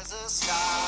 as a star.